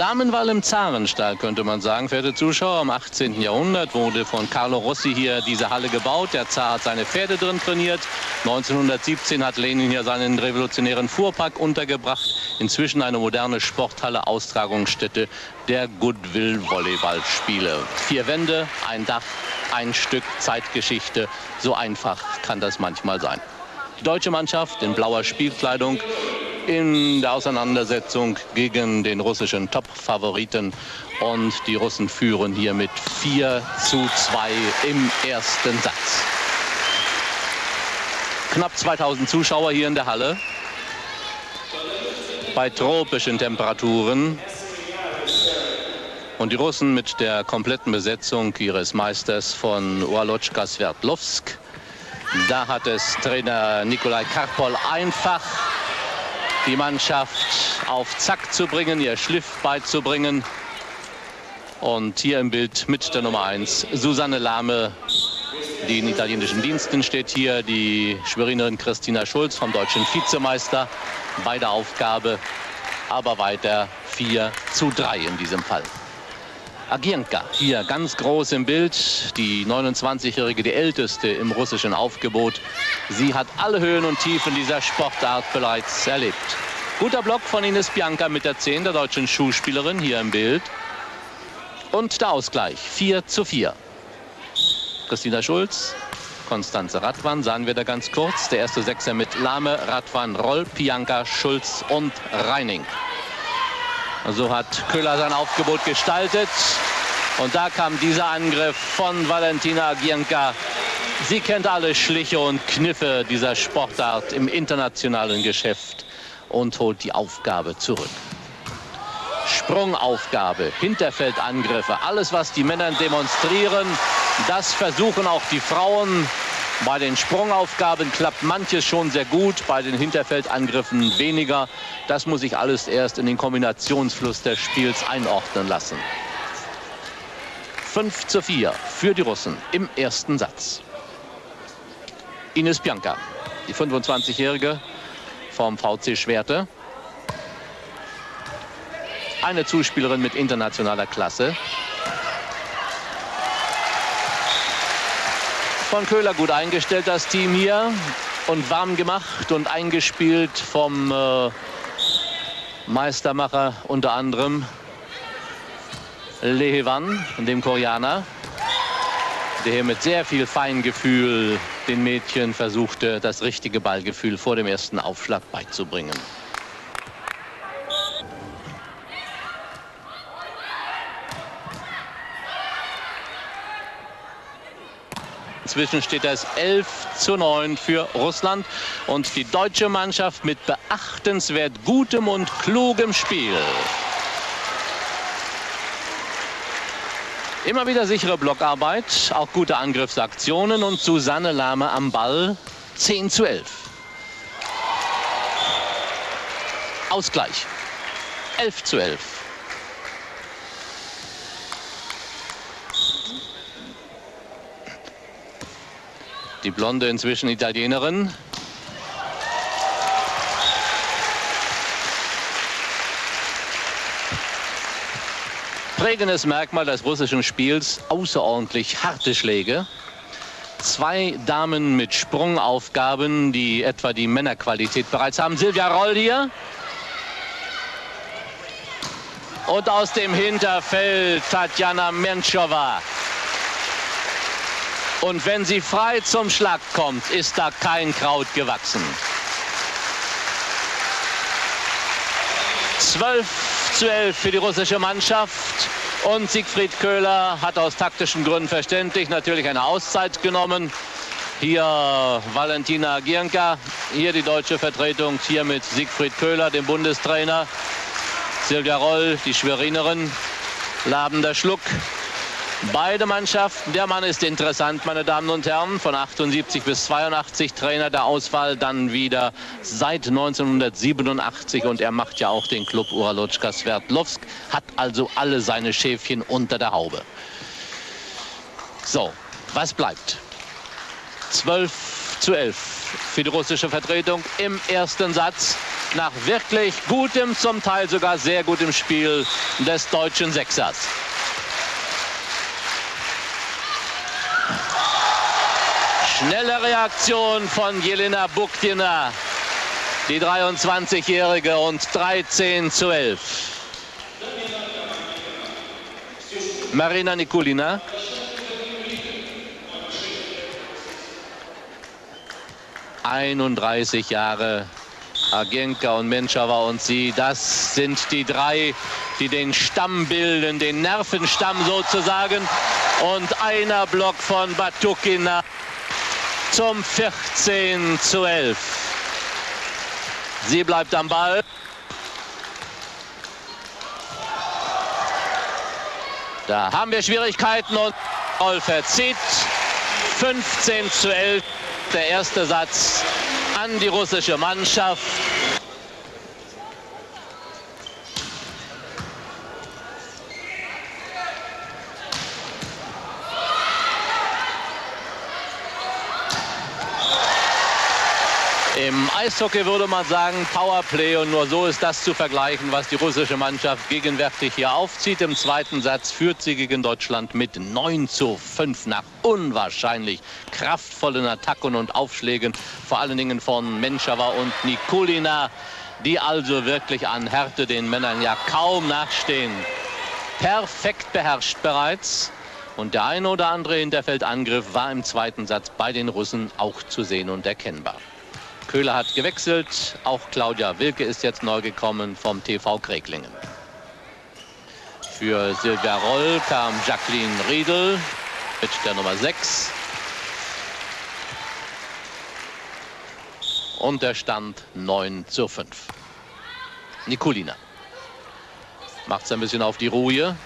Damenwahl im Zarenstall, könnte man sagen, verehrte Zuschauer. Im 18. Jahrhundert wurde von Carlo Rossi hier diese Halle gebaut. Der Zar hat seine Pferde drin trainiert. 1917 hat Lenin hier seinen revolutionären Fuhrpark untergebracht. Inzwischen eine moderne Sporthalle, Austragungsstätte der Goodwill-Volleyballspiele. Vier Wände, ein Dach, ein Stück Zeitgeschichte. So einfach kann das manchmal sein. Die deutsche Mannschaft in blauer Spielkleidung in der Auseinandersetzung gegen den russischen Top-Favoriten. Und die Russen führen hier mit 4 zu 2 im ersten Satz. Knapp 2000 Zuschauer hier in der Halle. Bei tropischen Temperaturen. Und die Russen mit der kompletten Besetzung ihres Meisters von Walotschka Sverdlovsk. Da hat es Trainer Nikolai Karpol einfach die Mannschaft auf Zack zu bringen, ihr Schliff beizubringen. Und hier im Bild mit der Nummer 1 Susanne Lahme, die in italienischen Diensten steht hier, die Schwerinerin Christina Schulz vom deutschen Vizemeister bei der Aufgabe, aber weiter 4 zu 3 in diesem Fall. Agienka, hier ganz groß im Bild, die 29-Jährige, die älteste im russischen Aufgebot. Sie hat alle Höhen und Tiefen dieser Sportart bereits erlebt. Guter Block von Ines Bianca mit der 10 der deutschen Schuhspielerin hier im Bild. Und der Ausgleich, 4 zu 4. Christina Schulz, Konstanze Radwan, sahen wir da ganz kurz. Der erste Sechser mit Lahme, Radwan, Roll, Bianca, Schulz und Reining. So hat Köhler sein Aufgebot gestaltet. Und da kam dieser Angriff von Valentina Gienka. Sie kennt alle Schliche und Kniffe dieser Sportart im internationalen Geschäft und holt die Aufgabe zurück. Sprungaufgabe, Hinterfeldangriffe, alles was die Männer demonstrieren, das versuchen auch die Frauen. Bei den Sprungaufgaben klappt manches schon sehr gut, bei den Hinterfeldangriffen weniger. Das muss ich alles erst in den Kombinationsfluss des Spiels einordnen lassen. 5 zu 4 für die Russen im ersten Satz. Ines Bianca, die 25-Jährige vom VC Schwerte. Eine Zuspielerin mit internationaler Klasse. Von Köhler gut eingestellt, das Team hier. Und warm gemacht und eingespielt vom äh, Meistermacher unter anderem Lehewan, dem Koreaner, der hier mit sehr viel Feingefühl den Mädchen versuchte, das richtige Ballgefühl vor dem ersten Aufschlag beizubringen. Inzwischen steht es 11 zu 9 für Russland. Und die deutsche Mannschaft mit beachtenswert gutem und klugem Spiel. Immer wieder sichere Blockarbeit, auch gute Angriffsaktionen und Susanne Lahme am Ball 10 zu 11. Ausgleich 11 zu 11. Die Blonde inzwischen Italienerin. Prägendes Merkmal des russischen Spiels, außerordentlich harte Schläge. Zwei Damen mit Sprungaufgaben, die etwa die Männerqualität bereits haben. Silvia Roll hier. Und aus dem Hinterfeld Tatjana Menschova. Und wenn sie frei zum Schlag kommt, ist da kein Kraut gewachsen. 12 zu 11 für die russische Mannschaft. Und Siegfried Köhler hat aus taktischen Gründen verständlich natürlich eine Auszeit genommen. Hier Valentina Gienka, hier die deutsche Vertretung, hier mit Siegfried Köhler, dem Bundestrainer. Silvia Roll, die Schwerinerin. Labender Schluck, Beide Mannschaften, der Mann ist interessant, meine Damen und Herren, von 78 bis 82 Trainer der Auswahl, dann wieder seit 1987 und er macht ja auch den Club Uralotschka Sverdlovsk, hat also alle seine Schäfchen unter der Haube. So, was bleibt? 12 zu 11 für die russische Vertretung im ersten Satz nach wirklich gutem, zum Teil sogar sehr gutem Spiel des deutschen Sechsers. Schnelle Reaktion von Jelena Buktina, die 23-Jährige und 13 zu 11. Marina Nikulina. Einunddreißig Jahre Agenka und Menschauer und sie, das sind die drei, die den Stamm bilden, den Nervenstamm sozusagen. Und einer Block von Batukina zum 14 zu 11. Sie bleibt am Ball. Da haben wir Schwierigkeiten und Roll verzieht. 15 zu 11. Der erste Satz an die russische Mannschaft. Im Eishockey würde man sagen Powerplay und nur so ist das zu vergleichen, was die russische Mannschaft gegenwärtig hier aufzieht. Im zweiten Satz führt sie gegen Deutschland mit 9 zu 5 nach unwahrscheinlich kraftvollen Attacken und Aufschlägen, vor allen Dingen von Menschava und Nikulina, die also wirklich an Härte den Männern ja kaum nachstehen. Perfekt beherrscht bereits. Und der eine oder andere Hinterfeldangriff war im zweiten Satz bei den Russen auch zu sehen und erkennbar. Köhler hat gewechselt. Auch Claudia Wilke ist jetzt neu gekommen vom TV Kreglingen. Für Silvia Roll kam Jacqueline Riedel mit der Nummer 6. Und der Stand 9 zu 5. Nikulina macht es ein bisschen auf die Ruhe.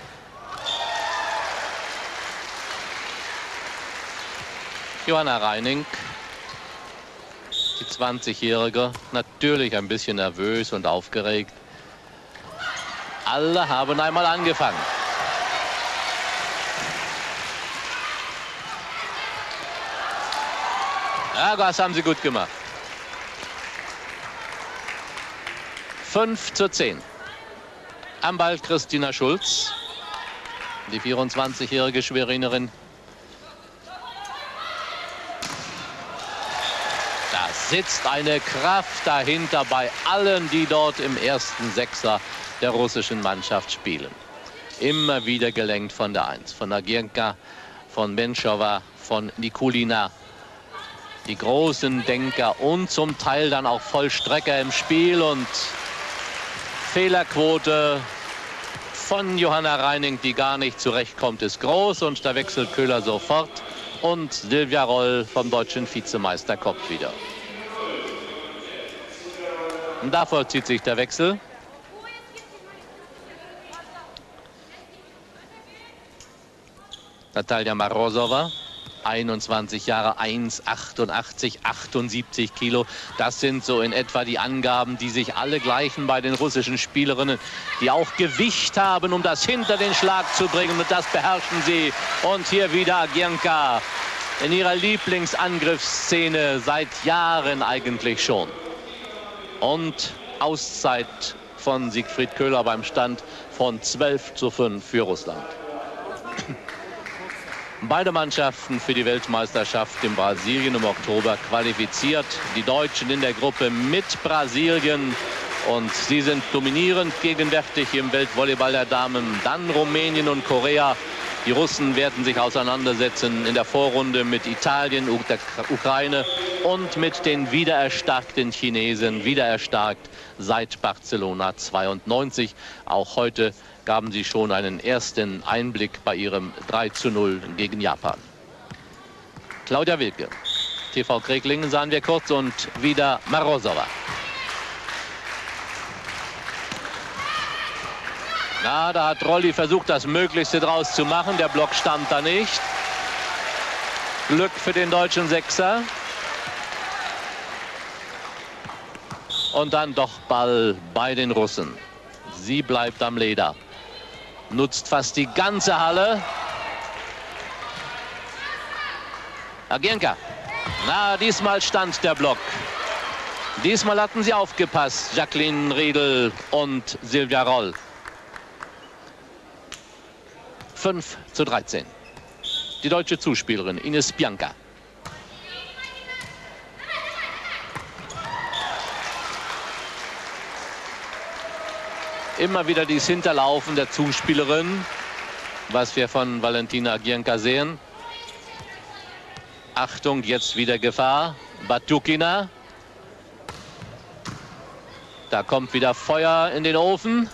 Johanna Reining die 20-Jährige, natürlich ein bisschen nervös und aufgeregt. Alle haben einmal angefangen. Ja, das haben sie gut gemacht. 5 zu 10. Am Ball Christina Schulz, die 24-jährige Schwerinerin sitzt eine Kraft dahinter bei allen, die dort im ersten Sechser der russischen Mannschaft spielen. Immer wieder gelenkt von der Eins, von Agienka, von Menschova, von Nikulina. Die großen Denker und zum Teil dann auch Vollstrecker im Spiel und Fehlerquote von Johanna Reining, die gar nicht zurechtkommt, ist groß und da wechselt Köhler sofort und Silvia Roll vom deutschen Vizemeister kommt wieder. Und da vollzieht sich der Wechsel. Natalia Marozova, 21 Jahre, 1,88, 78 Kilo. Das sind so in etwa die Angaben, die sich alle gleichen bei den russischen Spielerinnen, die auch Gewicht haben, um das hinter den Schlag zu bringen. Und das beherrschen sie. Und hier wieder Agienka in ihrer Lieblingsangriffsszene seit Jahren eigentlich schon und Auszeit von Siegfried Köhler beim Stand von 12 zu 5 für Russland. Beide Mannschaften für die Weltmeisterschaft in Brasilien im Oktober qualifiziert. Die Deutschen in der Gruppe mit Brasilien. Und sie sind dominierend gegenwärtig im Weltvolleyball der Damen. Dann Rumänien und Korea. Die Russen werden sich auseinandersetzen in der Vorrunde mit Italien, der Ukraine und mit den wiedererstarkten Chinesen, wiedererstarkt seit Barcelona 92. Auch heute gaben sie schon einen ersten Einblick bei ihrem 3 zu 0 gegen Japan. Claudia Wilke, TV Kreglingen sahen wir kurz und wieder Marozova. Na, da hat Rolli versucht, das Möglichste draus zu machen. Der Block stand da nicht. Glück für den deutschen Sechser. Und dann doch Ball bei den Russen. Sie bleibt am Leder. Nutzt fast die ganze Halle. Agienka. Na, diesmal stand der Block. Diesmal hatten sie aufgepasst, Jacqueline Riedel und Silvia Roll. 5 zu 13. Die deutsche Zuspielerin Ines Bianca. Immer wieder dieses Hinterlaufen der Zuspielerin, was wir von Valentina Gianca sehen. Achtung, jetzt wieder Gefahr. Batukina. Da kommt wieder Feuer in den Ofen.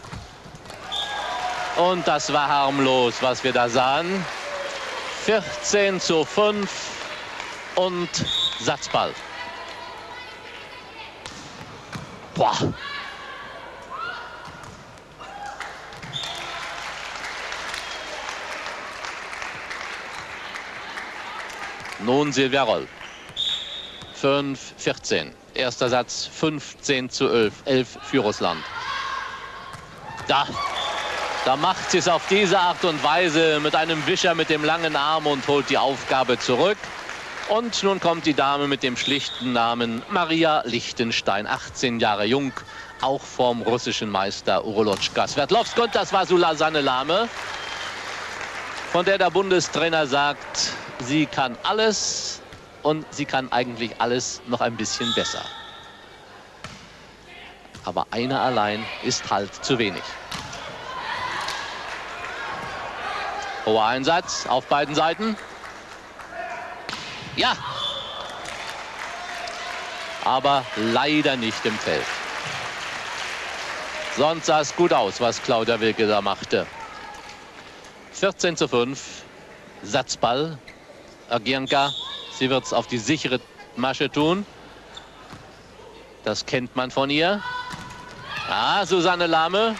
Und das war harmlos, was wir da sahen. 14 zu 5 und Satzball. Boah. Nun Silvia Roll. 5, 14. Erster Satz 15 zu 11. 11 für Russland. Da, da macht sie es auf diese Art und Weise mit einem Wischer mit dem langen Arm und holt die Aufgabe zurück. Und nun kommt die Dame mit dem schlichten Namen Maria Lichtenstein, 18 Jahre jung, auch vom russischen Meister Urolotschka Sverdlovsk. Und das war Sulasane Lame, von der der Bundestrainer sagt, sie kann alles und sie kann eigentlich alles noch ein bisschen besser. Aber einer allein ist halt zu wenig. Hoher Einsatz auf beiden Seiten. Ja. Aber leider nicht im Feld. Sonst sah es gut aus, was Claudia Wilke da machte. 14 zu 5. Satzball. Agianka. Sie wird es auf die sichere Masche tun. Das kennt man von ihr. Ah, Susanne Lahme.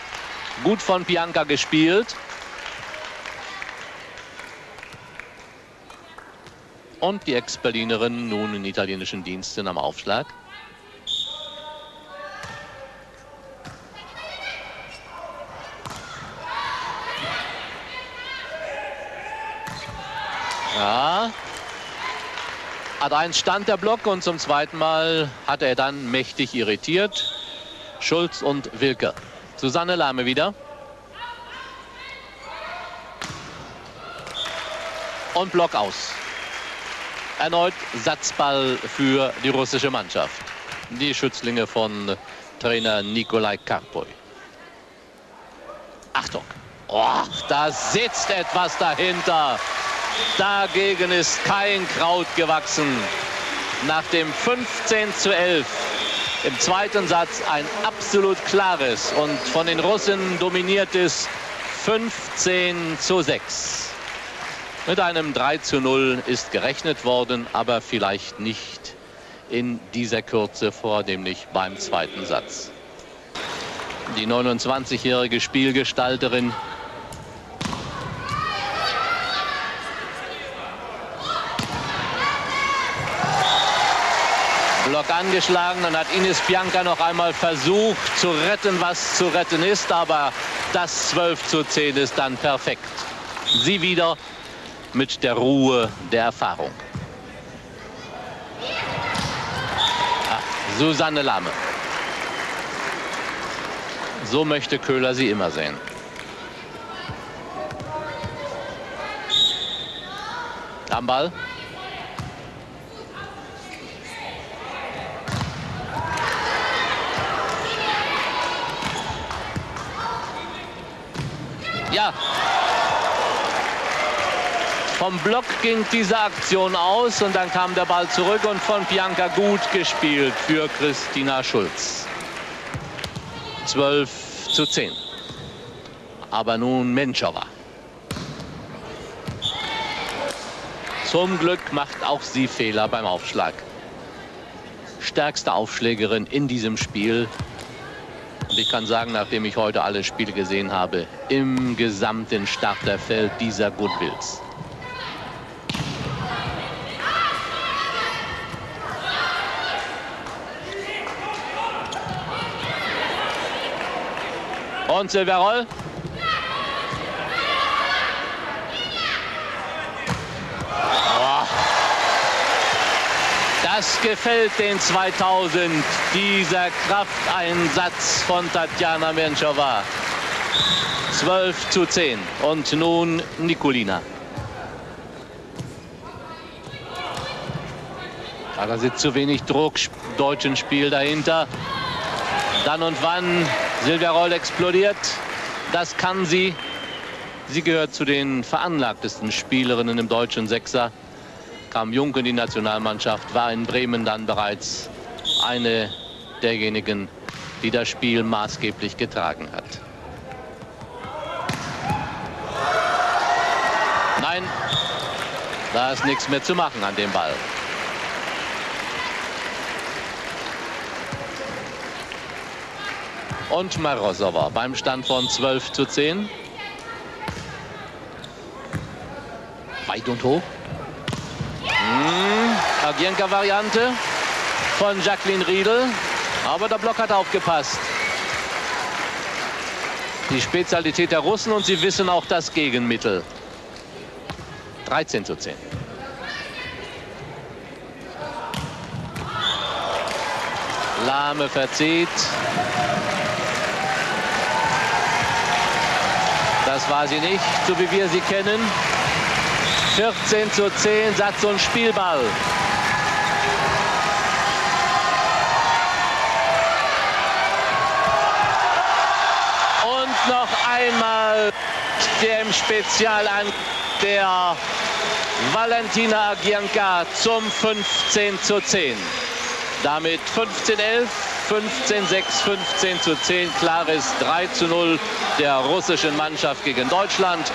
Gut von Bianca gespielt. Und die Ex-Berlinerin nun in italienischen Diensten am Aufschlag. Ja. Hat einen stand der Block und zum zweiten Mal hat er dann mächtig irritiert. Schulz und Wilke. Susanne Lahme wieder. Und Block aus. Erneut Satzball für die russische Mannschaft. Die Schützlinge von Trainer Nikolai Karpoy. Achtung. Oh, da sitzt etwas dahinter. Dagegen ist kein Kraut gewachsen. Nach dem 15 zu 11 im zweiten Satz ein absolut klares und von den Russen dominiertes 15 zu 6. Mit einem 3 zu 0 ist gerechnet worden, aber vielleicht nicht in dieser Kürze, vornehmlich beim zweiten Satz. Die 29-jährige Spielgestalterin Block angeschlagen. Dann hat Ines Bianca noch einmal versucht zu retten, was zu retten ist. Aber das 12 zu 10 ist dann perfekt. Sie wieder mit der Ruhe der Erfahrung. Ach, Susanne Lahme. So möchte Köhler sie immer sehen. Am Ball. Ja, vom Block ging diese Aktion aus und dann kam der Ball zurück und von Bianca gut gespielt für Christina Schulz. 12 zu 10. Aber nun Menschauer. Zum Glück macht auch sie Fehler beim Aufschlag. Stärkste Aufschlägerin in diesem Spiel. Und ich kann sagen, nachdem ich heute alle Spiele gesehen habe, im gesamten Starterfeld dieser Goodwills. Und Silvia Roll. Das gefällt den 2000, dieser Krafteinsatz von Tatjana Menschova. 12 zu 10. Und nun Nikolina. Ja, da sitzt zu wenig Druck, deutschen Spiel dahinter. Dann und wann Silvia Roll explodiert. Das kann sie. Sie gehört zu den veranlagtesten Spielerinnen im deutschen Sechser. Kam jung in die Nationalmannschaft, war in Bremen dann bereits eine derjenigen, die das Spiel maßgeblich getragen hat. Nein, da ist nichts mehr zu machen an dem Ball. Und Marosova beim Stand von 12 zu 10. Weit und hoch. Hm, Agienka-Variante von Jacqueline Riedel. Aber der Block hat aufgepasst. Die Spezialität der Russen und sie wissen auch das Gegenmittel. 13 zu 10. Lahme verzieht. Das war sie nicht, so wie wir sie kennen. 14 zu 10, Satz und Spielball. Und noch einmal der im Spezial an der Valentina Agianka zum 15 zu 10. Damit 15-11, 15-6, 15 zu 10. Klares 3 zu 0 der russischen Mannschaft gegen Deutschland.